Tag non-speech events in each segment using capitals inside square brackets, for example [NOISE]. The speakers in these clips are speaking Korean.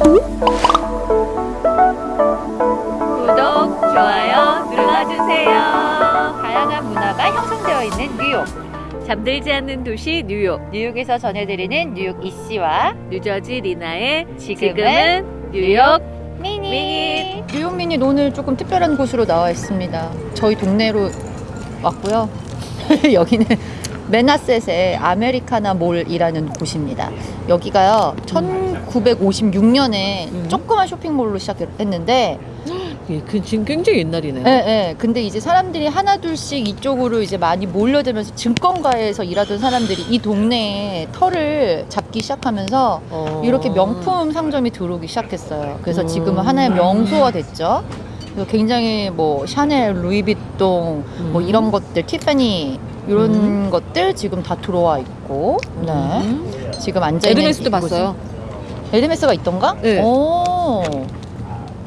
구독, 좋아요 눌러주세요. 다양한 문화가 형성되어 있는 뉴욕. 잠들지 않는 도시 뉴욕. 뉴욕에서 전해드리는 뉴욕 이씨와 뉴저지 리나의 지금은 뉴욕 미니. 미니. 뉴욕 미니 오늘 조금 특별한 곳으로 나와 있습니다. 저희 동네로 왔고요. [LAUGHS] 여기는 메나셋의 아메리카나 몰이라는 곳입니다. 여기가요, 1956년에 음. 조그만 쇼핑몰로 시작했는데, 예, 그 지금 굉장히 옛날이네. 예, 예. 근데 이제 사람들이 하나둘씩 이쪽으로 이제 많이 몰려들면서 증권가에서 일하던 사람들이 이 동네에 터를 잡기 시작하면서 어. 이렇게 명품 상점이 들어오기 시작했어요. 그래서 음. 지금은 하나의 명소가 됐죠. 그래서 굉장히 뭐 샤넬, 루이비통 뭐 음. 이런 것들, 티파니 이런 음. 것들 지금 다 들어와 있고, 네. 음. 지금 앉아 있는 에르메스도 봤어요. 에르메스가 있던가? 네. 오,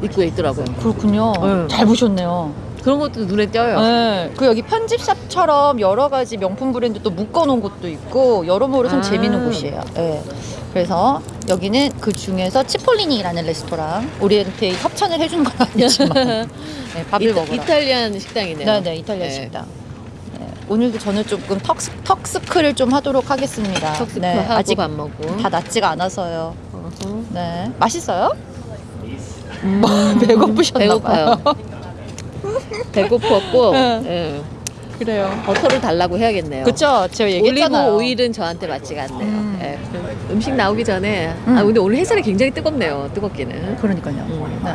입구에 있더라고요. 그렇군요. 네. 잘 보셨네요. 그런 것도 눈에 띄어요. 네. 그 여기 편집샵처럼 여러 가지 명품 브랜드 또 묶어놓은 곳도 있고 여러모로 좀 아. 재밌는 곳이에요. 네. 그래서 여기는 그 중에서 치폴리니라는 레스토랑 우리한테 협찬을 해준 건 [LAUGHS] 아니지만 네, 밥을 이타, 먹으러. 이탈리안 식당이네요. 네네 이탈리아 네. 식당. 네. 오늘도 저는 조금 턱스, 턱스크를 좀 하도록 하겠습니다. 턱스크 네, 아직 밥 먹고. 다 낫지가 않아서요. 어허. 네, 맛있어요? 음, [LAUGHS] 배고프셨나 배고파요. [LAUGHS] 배고팠고 네. 예. 그래요. 버터를 달라고 해야겠네요. 그쵸? 제가 얘기했잖아요. 올리브 오일은 저한테 맞지가 않네요. 음. 예. 음식 나오기 전에 음. 아 근데 오늘 햇살이 굉장히 뜨겁네요. 뜨겁기는. 그러니까요. 음. 네.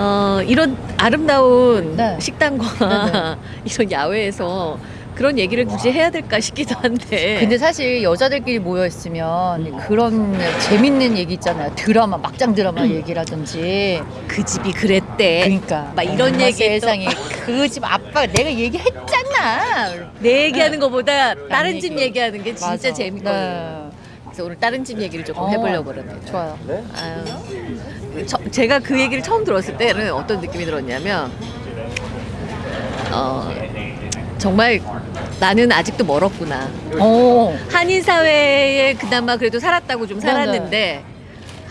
어, 이런 아름다운 네. 식당과 [LAUGHS] 이런 야외에서 그런 얘기를 굳이 해야 될까 싶기도 한데. 근데 사실 여자들끼리 모여 있으면 그런 재밌는 얘기 있잖아요. 드라마, 막장 드라마 얘기라든지. 그 집이 그랬대. 그러니까 막 이런 얘기 또- 세상에 그 집 아빠가 내가 얘기했잖아. 내 얘기하는 것보다 다른 남집 얘기. 얘기하는 게 진짜 맞아. 재밌거든요. 네. 그래서 오늘 다른 집 얘기를 조금 어. 해보려고 그럽니다. 좋아요. 아유, 저- 제가 그 얘기를 처음 들었을 때는 어떤 느낌이 들었냐면 어, 정말 나는 아직도 멀었구나. 오. 한인 사회에 그나마 그래도 살았다고 좀 네네. 살았는데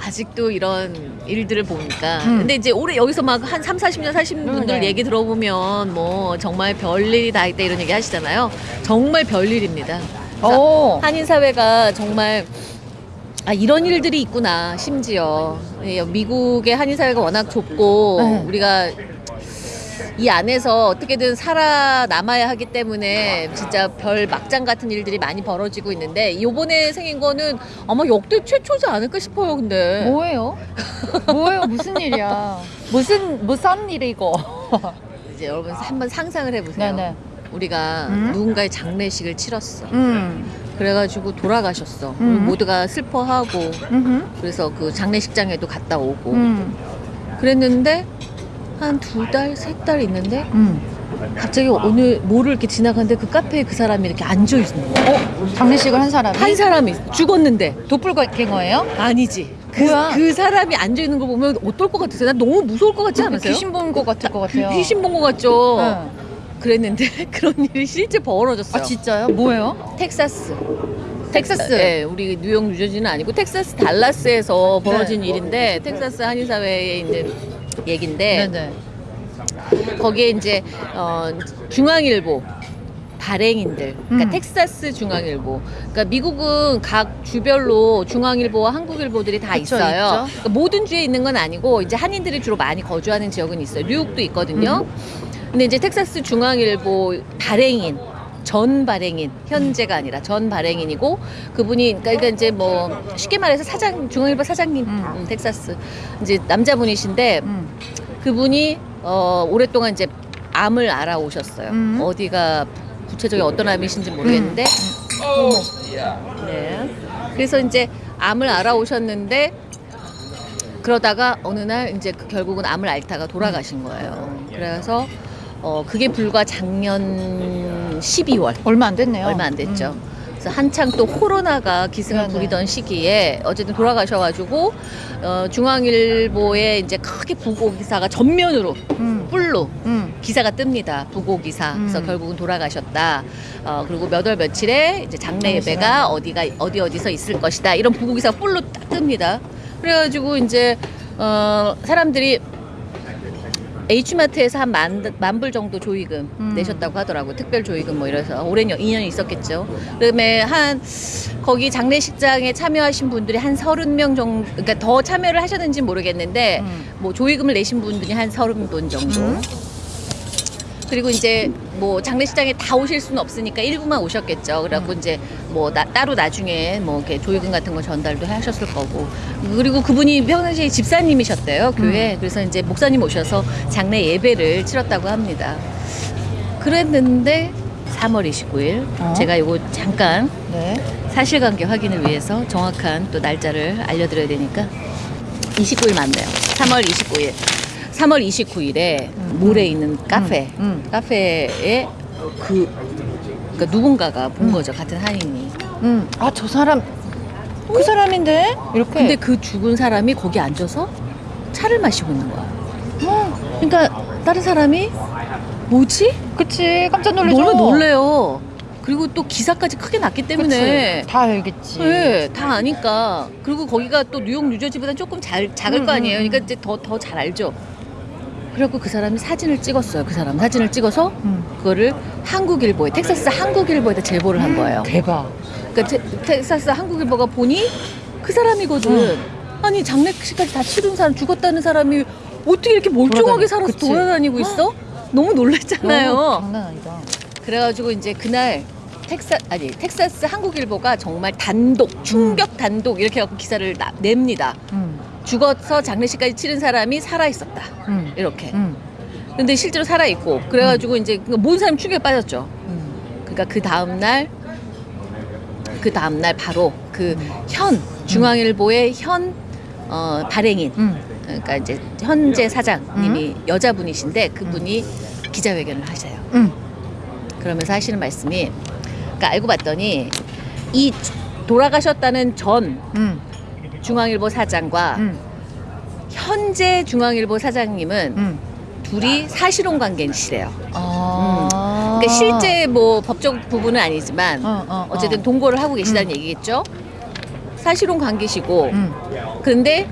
아직도 이런 일들을 보니까 음. 근데 이제 올해 여기서 막한 3, 40년 사신 음, 분들 네. 얘기 들어보면 뭐 정말 별일이 다 있다 이런 얘기 하시잖아요. 정말 별일입니다. 오. 한인 사회가 정말 아 이런 일들이 있구나 심지어 예, 미국의 한인 사회가 워낙 좁고 네. 우리가 이 안에서 어떻게든 살아남아야 하기 때문에 진짜 별 막장 같은 일들이 많이 벌어지고 있는데 요번에 생긴 거는 아마 역대 최초지 않을까 싶어요 근데 뭐예요? 뭐예요? 무슨 일이야? 무슨 무슨 일이고? 이제 여러분 한번 상상을 해보세요 네네. 우리가 음? 누군가의 장례식을 치렀어 음. 그래가지고 돌아가셨어 음. 모두가 슬퍼하고 음. 그래서 그 장례식장에도 갔다 오고 음. 그랬는데 한 두 달, 세 달 있는데 음. 갑자기 오늘 모를 이렇게 지나가는데 그 카페에 그 사람이 이렇게 앉아 있는 거야. 어? 장례식을 한 사람이? 한 사람이 죽었는데 도플갱어예요? 아니지. 그, 뭐야? 그 사람이 앉아 있는 거 보면 어떨 것 같으세요? 난 너무 무서울 것 같지 않으세요? 귀신 본 것 같을 것 같아요. 귀신 본 것 같죠. 네. 그랬는데 [LAUGHS] 그런 일이 실제 벌어졌어요. 아 진짜요? 뭐예요? 텍사스. 텍사스. 네, 우리 뉴욕, 뉴저지는 아니고 텍사스 달라스에서 벌어진 네. 일인데 텍사스 한인 사회의 이제 얘긴데 네네. 거기에 이제 어, 중앙일보 발행인들, 그러니까 음. 텍사스 중앙일보. 그러니까 미국은 각 주별로 중앙일보와 한국일보들이 다 그쵸, 있어요. 그러니까 모든 주에 있는 건 아니고 이제 한인들이 주로 많이 거주하는 지역은 있어요. 뉴욕도 있거든요. 음. 근데 이제 텍사스 중앙일보 발행인 전 발행인 현재가 아니라 전 발행인이고 그분이 그러니까 이제 뭐 쉽게 말해서 사장 중앙일보 사장님 음. 음, 텍사스 이제 남자분이신데 음. 그분이 어, 오랫동안 이제 암을 알아오셨어요. 음. 어디가 구체적인 어떤 암이신지 모르겠는데, 네. 그래서 이제 암을 알아오셨는데 그러다가 어느 날 이제 그 결국은 암을 앓다가 돌아가신 거예요. 그래서 어, 그게 불과 작년 12월. 얼마 안 됐네요. 얼마 안 됐죠. 음. 그래서 한창 또 코로나가 기승을 네네. 부리던 시기에 어쨌든 돌아가셔가지고 어, 중앙일보에 이제 크게 부고 기사가 전면으로 음. 뿔로 음. 기사가 뜹니다. 부고 기사. 그래서 음. 결국은 돌아가셨다. 어, 그리고 몇 월 며칠에 이제 장례 예배가 어디가 어디 어디서 있을 것이다. 이런 부고 기사가 뿔로 딱 뜹니다. 그래가지고 이제 어 사람들이 H마트에서 한 만, 만불 정도 조의금 음. 내셨다고 하더라고. 특별 조의금 뭐 이래서 오랜 2년이 있었겠죠. 그다음에 한 거기 장례식장에 참여하신 분들이 한 서른 명 정도 그러니까 더 참여를 하셨는지 모르겠는데 음. 뭐 조의금을 내신 분들이 한 서른 분 정도. 음. 그리고 이제 뭐 장례식장에 다 오실 수는 없으니까 일부만 오셨겠죠. 그래갖고 음. 이제 뭐 나- 따로 나중에 뭐 이렇게 조의금 같은 거 전달도 하셨을 거고. 그리고 그분이 평상시에 집사님이셨대요 교회. 음. 그래서 이제 목사님 오셔서 장례 예배를 치렀다고 합니다. 그랬는데 3월 29일 어? 제가 이거 잠깐 네. 사실관계 확인을 위해서 정확한 또 날짜를 알려드려야 되니까 29일 맞네요. 3월 29일. 3월 29일에 음. 몰에 있는 카페, 음, 카페에 그 그러니까 누군가가 본 음. 거죠 같은 한인이. 음. 아, 저 사람 그 사람인데 이렇게. 근데 그 죽은 사람이 거기 앉아서 차를 마시고 있는 거야. 어, 그러니까 다른 사람이 뭐지? 그치 깜짝 놀라죠. 놀라 놀래요. 그리고 또 기사까지 크게 났기 때문에 그치. 다 알겠지. 네, 다 아니까. 그리고 거기가 또 뉴욕, 뉴저지보다 조금 잘, 작을 음, 거 아니에요. 음, 음. 그러니까 이제 더, 더 잘 알죠. 그래갖고 그 사람이 사진을 찍었어요. 그 사람 사진을 찍어서 음. 그거를 한국일보에, 텍사스 한국일보에다 제보를 한 거예요. 대박. 그러니까 테, 텍사스 한국일보가 보니 그 사람이거든. 음. 아니 장례식까지 다 치른 사람, 죽었다는 사람이 어떻게 이렇게 멀쩡하게 돌아다니- 살아서 그치. 돌아다니고 있어? 너무 놀랬잖아요. 너무 장난 아니다. 그래가지고 이제 그날 텍사 아니 텍사스 한국일보가 정말 단독 충격 단독 이렇게 해갖고 기사를 나- 냅니다. 음. 죽어서 장례식까지 치른 사람이 살아 있었다. 음. 이렇게. 음. 근데 실제로 살아 있고 그래가지고 이제 그러니까 모든 사람 충격에 빠졌죠. 음. 그러니까 그 다음 날. 그 다음 날 바로 그 음. 현 중앙일보의 현 어, 발행인 음. 그러니까 이제 현재 사장님이 여자분이신데 그분이 기자회견을 하세요. 음. 그러면서 하시는 말씀이 그러니까 알고 봤더니 이 돌아가셨다는 전 음. 중앙일보 사장과 음. 현재 중앙일보 사장님은 음. 둘이 사실혼 관계시래요. 아. 그러니까 실제 뭐 법적 부분은 아니지만 어, 어, 어. 어쨌든 동거를 하고 계시다는 음. 얘기겠죠. 사실혼 관계시고 음. 근데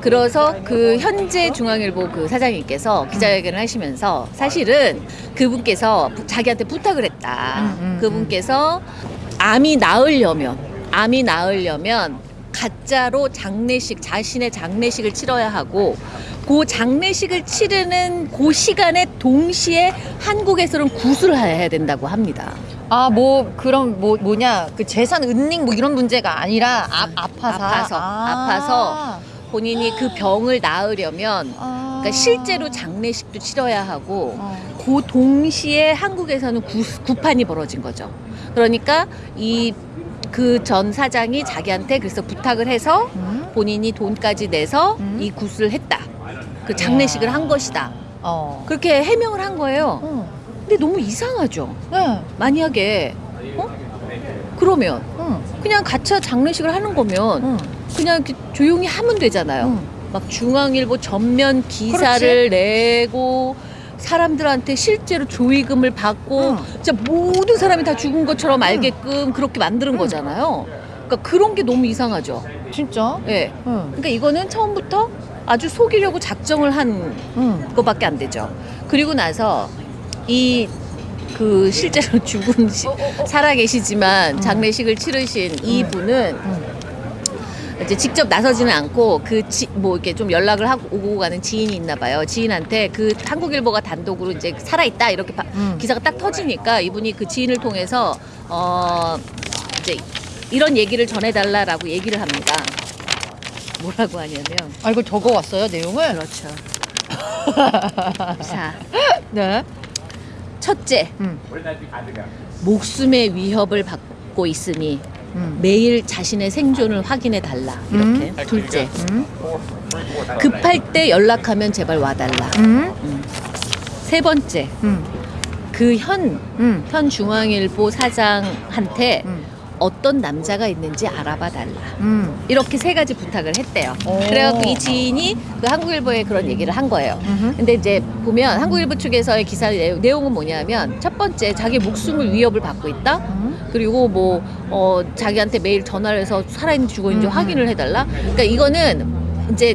그래서 그 현재 중앙일보 그 사장님께서 기자회견을 하시면서 사실은 그분께서 부- 자기한테 부탁을 했다. 음, 음, 그분께서 암이 나으려면 암이 나으려면 가짜로 장례식 자신의 장례식을 치러야 하고 그 장례식을 치르는 그 시간에 동시에 한국에서는 구술을 해야 된다고 합니다. 아, 뭐 그런 뭐 뭐냐 그 재산 은닉 뭐 이런 문제가 아니라 아, 아파서 아파서, 아 파서. 본인이 그 병을 나으려면 아. 그러니까 실제로 장례식도 치러야 하고 어. 그 동시에 한국에서는 구, 구판이 벌어진 거죠. 그러니까 이 그 전 사장이 자기한테 그래서 부탁을 해서 음? 본인이 돈까지 내서 음. 이 구슬을 했다. 그 장례식을 한 것이다. 어. 그렇게 해명을 한 거예요. 어. 근데 너무 이상하죠. 네. 만약에 어? 그러면 응. 그냥 가짜 장례식을 하는 거면 응. 그냥 조용히 하면 되잖아요. 응. 막 중앙일보 전면 기사를 내고 사람들한테 실제로 조의금을 받고 응. 진짜 모든 사람이 다 죽은 것처럼 알게끔 그렇게 만드는 응. 거잖아요. 그러니까 그런 게 너무 이상하죠. 진짜? 예. 응. 그러니까 이거는 처음부터 아주 속이려고 작정을 한 응. 것밖에 안 되죠. 그리고 나서 이 그 실제로 [LAUGHS] 죽은 시, 살아 계시지만 음. 장례식을 치르신 이 음. 분은 응. 이제 직접 나서지는 않고 그 뭐 이렇게 좀 연락을 하고 오고 가는 지인이 있나 봐요. 지인한테 그 한국일보가 단독으로 이제 살아 있다 이렇게 바- 응. 기사가 딱 터지니까 이분이 그 지인을 통해서 어 이제 이런 얘기를 전해달라라고 얘기를 합니다. 뭐라고 하냐면 아 이거 적어 왔어요 내용을? 그렇죠. [LAUGHS] 자 네. 첫째 응. 목숨의 위협을 받고 있으니 응. 매일 자신의 생존을 확인해 달라 이렇게 둘째 응. 급할 때 연락하면 제발 와달라 응. 세 번째 응. 그현 중앙일보 사장한테 응. 어떤 남자가 있는지 알아봐 달라 응. 이렇게 세 가지 부탁을 했대요 오. 그래갖고 이 지인이 그 한국일보에 그런 얘기를 한 거예요 응. 근데 이제 보면 한국일보 측에서의 기사 내용- 내용은 뭐냐면 첫 번째 자기 목숨을 위협을 받고 있다 응. 그리고 뭐 어, 자기한테 매일 전화를 해서 살아있는지 죽어있는지 음, 음. 확인을 해달라. 그러니까 이거는 이제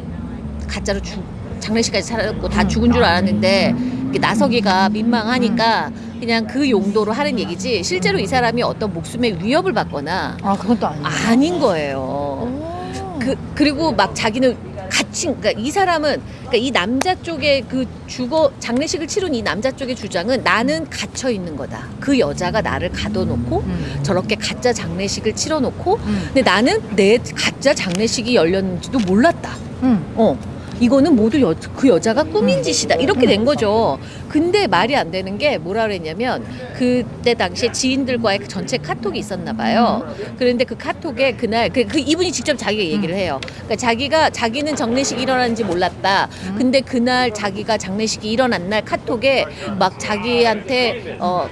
가짜로 죽 장례식까지 차렸고 다 죽은 줄 알았는데 이게 나서기가 민망하니까 그냥 그 용도로 하는 얘기지 실제로 이 사람이 어떤 목숨의 위협을 받거나 아 그건 또 아니에요. 아닌 거예요. 오. 그 그리고 막 자기는 같이 그러니까 이 사람은 그러니까 이 남자 쪽에 그 죽어 장례식을 치른 이 남자 쪽의 주장은 나는 갇혀 있는 거다. 그 여자가 나를 가둬놓고 음. 저렇게 가짜 장례식을 치러놓고 음. 근데 나는 내 가짜 장례식이 열렸는지도 몰랐다. 음. 어. 이거는 모두 여, 그 여자가 꾸민 음. 짓이다. 이렇게 된 거죠. 근데 말이 안 되는 게 뭐라 그랬냐면 그때 당시에 지인들과의 그 전체 카톡이 있었나 봐요. 그런데 그 카톡에 그날 그, 그 이분이 직접 자기가 얘기를 해요. 그러니까 자기가 자기는 장례식이 일어났는지 몰랐다. 근데 그날 자기가 장례식이 일어난 날 카톡에 막 자기한테 어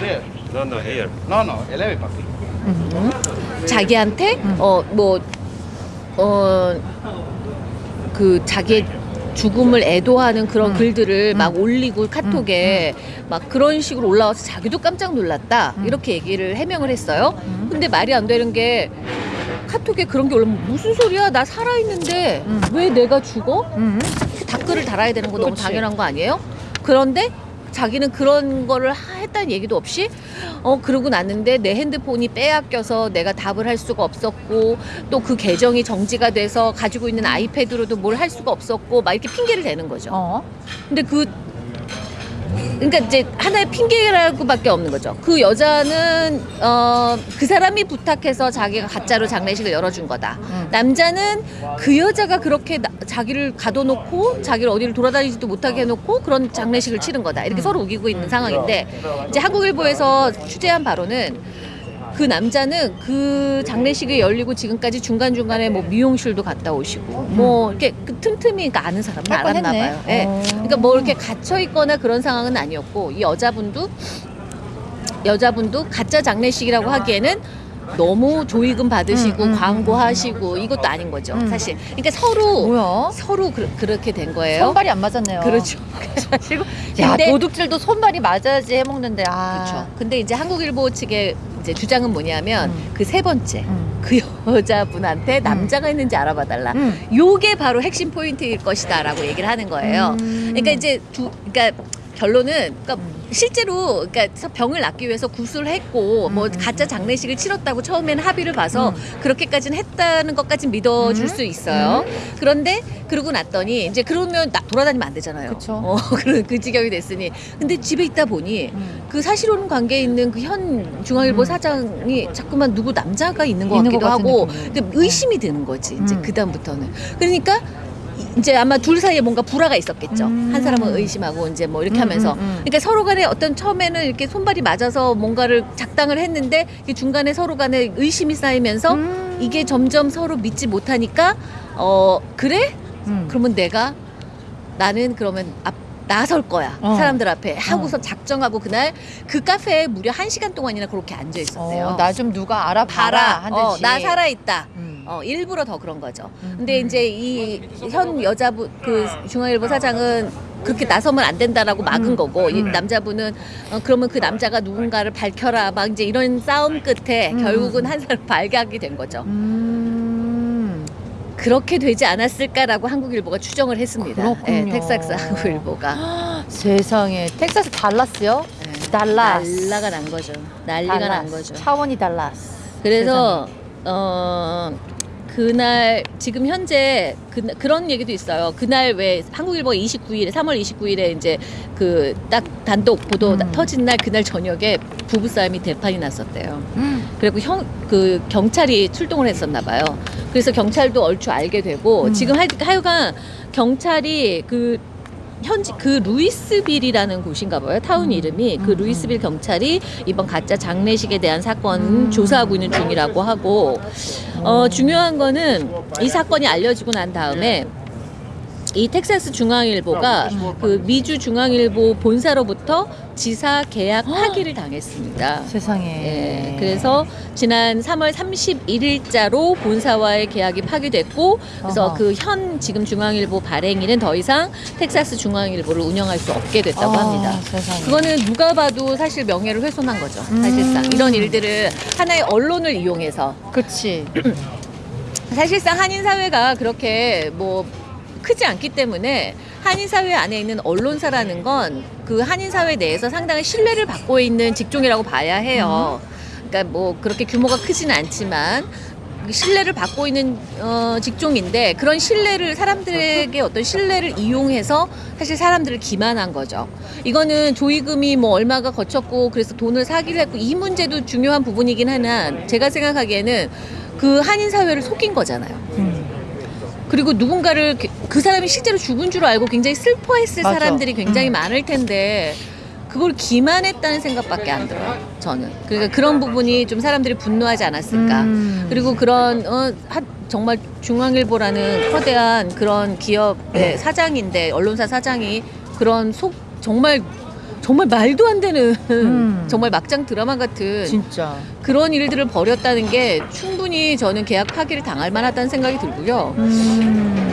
There. No, no, here. No, no, 11 papi. 음. 자기한테 어 뭐 어 그 자기의 죽음을 애도하는 그런 음. 글들을 음. 막 올리고 카톡에 막 그런 식으로 올라와서 자기도 깜짝 놀랐다 음. 이렇게 얘기를 해명을 했어요. 음. 근데 말이 안 되는 게 카톡에 그런 게 올라오면 무슨 소리야 나 살아 있는데 음. 왜 내가 죽어? 음. 댓글을 달아야 되는 거 너무 그치. 당연한 거 아니에요? 그런데 자기는 그런 거를 하- 했다는 얘기도 없이 어 그러고 났는데 내 핸드폰이 빼앗겨서 내가 답을 할 수가 없었고 또 그 계정이 정지가 돼서 가지고 있는 아이패드로도 뭘 할 수가 없었고 막 이렇게 핑계를 대는 거죠. 어. 근데 그 그러니까 이제 하나의 핑계라고밖에 없는 거죠. 그 여자는 어 그 사람이 부탁해서 자기가 가짜로 장례식을 열어준 거다. 음. 남자는 그 여자가 그렇게 나- 자기를 가둬놓고 자기를 어디를 돌아다니지도 못하게 해놓고 그런 장례식을 치른 거다. 이렇게 음. 서로 우기고 있는 상황인데 이제 한국일보에서 취재한 바로는 그 남자는 그 장례식이 열리고 지금까지 중간 중간에 뭐 미용실도 갔다 오시고 뭐 이렇게 그 틈틈이 그러니까 아는 사람은 알았나 했네. 봐요. 예. 어. 그러니까 뭐 이렇게 갇혀 있거나 그런 상황은 아니었고 이 여자분도 여자분도 가짜 장례식이라고 하기에는 너무 조의금 받으시고 음, 음, 광고하시고 이것도 아닌 거죠 음. 사실. 그러니까 서로 뭐야? 서로 그, 렇게된 거예요. 손발이 안 맞았네요. 그렇죠. [LAUGHS] 그래가지고 야 근데 도둑질도 손발이 맞아야지 해먹는데 아. 그렇죠. 근데 이제 한국일보 측의 이제 주장은 뭐냐면 음. 그세 번째 음. 그 여자분한테 남자가 있는지 알아봐 달라. 음. 요게 바로 핵심 포인트일 것이다라고 얘기를 하는 거예요. 음. 그러니까 이제 두 그러니까 결론은 그러니까 음. 실제로 그러니까 병을 낫기 위해서 구술을 했고 뭐 음, 음. 가짜 장례식을 치렀다고 처음에는 합의를 봐서 음. 그렇게까지는 했다는 것까진 믿어줄 음. 수 있어요. 그런데 그러고 났더니 이제 그러면 나, 돌아다니면 안 되잖아요. 그쵸. 어, [LAUGHS] 그, 그 지경이 됐으니 근데 집에 있다 보니 음. 그 사실혼 관계에 있는 그 현 중앙일보 음. 사장이 자꾸만 누구 남자가 있는 것 있는 같기도 것 하고 느낌이. 근데 의심이 드는 거지 이제 음. 그 다음부터는 그러니까 이- 이제 아마 둘 사이에 뭔가 불화가 있었겠죠 음. 한 사람은 의심하고 이제 뭐 이렇게 음, 하면서 음, 음. 그러니까 서로 간에 어떤 처음에는 이렇게 손발이 맞아서 뭔가를 작당을 했는데 이 중간에 서로 간에 의심이 쌓이면서 음. 이게 점점 서로 믿지 못하니까 어 그래 음. 그러면 내가 나는 그러면 앞 나설 거야 어. 사람들 앞에 하고서 작정하고 그날 그 카페에 무려 한 시간 동안이나 그렇게 앉아 있었대요. 어, 나좀 누가 알아봐라 봐라, 어. 나 살아 있다. 음. 어, 일부러 더 그런 거죠. 음. 근데 이제 이 현 여자분 그 중앙일보 사장은 그렇게 나서면 안 된다라고 막은 음. 거고 이 음. 남자분은 어, 그러면 그 남자가 누군가를 밝혀라 막 이제 이런 싸움 끝에 음. 결국은 한 사람 발각이 된 거죠. 음. 그렇게 되지 않았을까라고 한국일보가 추정을 했습니다. 그렇군요. 예, 텍사스 한국일보가 [GASPS] 세상에 텍사스 달라스요? 예, 달라스. 난리가 난 거죠. 난리가 난 달라스. 거죠. 차원이 달라스. 그래서 어 그날 지금 현재 그, 그런 얘기도 있어요. 그날 왜 한국일보 29일에 3월 29일에 이제 그 딱 단독 보도 음. 터진 날 그날 저녁에 부부 싸움이 대판이 났었대요. 음. 그리고 형 그 경찰이 출동을 했었나 봐요. 그래서 경찰도 얼추 알게 되고 음. 지금 하, 하여간 경찰이 그 현지 그 루이스빌이라는 곳인가 봐요. 타운 음. 이름이 그 음, 루이스빌 경찰이 이번 가짜 장례식에 대한 사건 음. 조사하고 있는 중이라고 하고 어 중요한 거는 이 사건이 알려지고 난 다음에 이 텍사스 중앙일보가 그 미주 중앙일보 본사로부터 지사 계약 파기를 당했습니다. 세상에. 예, 그래서 지난 3월 31일자로 본사와의 계약이 파기됐고 그래서 어허. 그현 지금 중앙일보 발행인은 더 이상 텍사스 중앙일보를 운영할 수 없게 됐다고 아, 합니다. 세상에. 그거는 누가 봐도 사실 명예를 훼손한 거죠. 음. 사실상 이런 일들을 하나의 언론을 이용해서 그치. [CLEARS THROAT] 사실상 한인 사회가 그렇게 뭐 크지 않기 때문에 한인 사회 안에 있는 언론사라는 건 그 한인 사회 내에서 상당히 신뢰를 받고 있는 직종이라고 봐야 해요. 그러니까 뭐 그렇게 규모가 크지는 않지만 신뢰를 받고 있는 어, 직종인데 그런 신뢰를 사람들에게 어떤 신뢰를 이용해서 사실 사람들을 기만한 거죠. 이거는 조의금이 뭐 얼마가 거쳤고 그래서 돈을 사기를 했고 이 문제도 중요한 부분이긴 하나 제가 생각하기에는 그 한인 사회를 속인 거잖아요. 음. 그리고 누군가를 그- 그 사람이 실제로 죽은 줄 알고 굉장히 슬퍼했을 맞아. 사람들이 굉장히 음. 많을 텐데 그걸 기만했다는 생각밖에 안 들어요. 저는 그러니까 그런 부분이 좀 사람들이 분노하지 않았을까. 음. 그리고 그런 어, 한- 정말 중앙일보라는 거대한 그런 기업의 사장인데 언론사 사장이 그런 속 정말 정말 말도 안 되는 음. 정말 막장 드라마 같은 진짜. 그런 일들을 벌였다는 게 충분히 저는 계약 파기를 당할 만하다는 생각이 들고요. 음.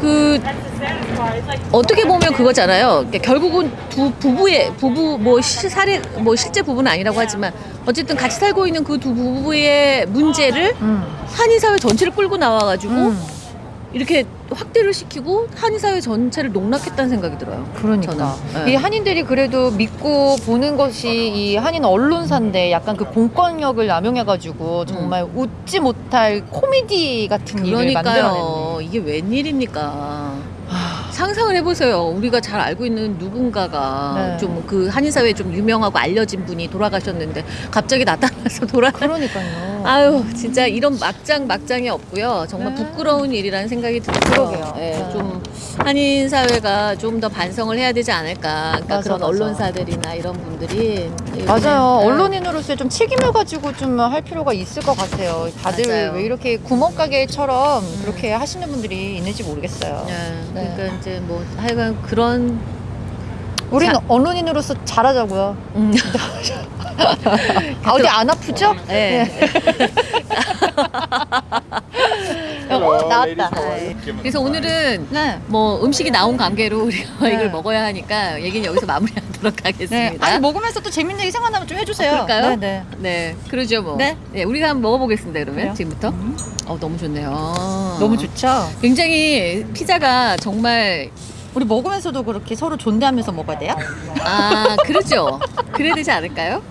그 어떻게 보면 그거잖아요. 그러니까 결국은 두 부부의 부부 뭐 시, 사례 뭐 실제 부부는 아니라고 하지만 어쨌든 같이 살고 있는 그 두 부부의 문제를 음. 한인 사회 전체를 끌고 나와가지고 음. 이렇게 확대를 시키고 한인 사회 전체를 농락했다는 생각이 들어요. 그러니까. 네. 이 한인들이 그래도 믿고 보는 것이 이 한인 언론사인데 약간 그 공권력을 남용해가지고 정말 웃지 못할 코미디 같은 일을 만들어냈네. 이게 웬일입니까? 상상을 해보세요. 우리가 잘 알고 있는 누군가가 네. 좀그 한인 사회에 좀 유명하고 알려진 분이 돌아가셨는데 갑자기 나타나서 돌아. 그러니까요. 아유 진짜 이런 막장 막장이 없고요. 정말 네. 부끄러운 일이라는 생각이 들어요. 그러게요. 예, 네. 좀 한인 사회가 좀 더 반성을 해야 되지 않을까. 그러니까 맞아, 그런 맞아. 언론사들이나 이런 분들이 맞아요. 네. 언론인으로서 좀 책임을 가지고 좀 할 필요가 있을 것 같아요. 다들 맞아요. 왜 이렇게 구멍가게처럼 그렇게 하시는 분들이 있는지 모르겠어요. 네, 네. 그러니까 이제 뭐 하여간 그런 우리는 자- 언론인으로서 잘하자고요. 음, [LAUGHS] 아, 어디 안 아프죠? 네. [LAUGHS] 어, 나왔다. how are you? Give us 그래서. 오늘은 네. 뭐 음식이 나온 관계로 우리가 네. 이걸 먹어야 하니까 얘기는 여기서 마무리하도록 하겠습니다. 네. 아니 먹으면서 또 재밌는 얘기 생각나면 좀 해주세요. 어, 그럴까요? 네, 네. 네, 그러죠 뭐. 네. 우리가 한번 먹어보겠습니다. 그러면 그래요? 지금부터. 어, 너무 좋네요. 너무 좋죠. 굉장히 피자가 정말 우리 먹으면서도 그렇게 서로 존대하면서 먹어야 돼요? 아 그렇죠. 그래야 되지 않을까요?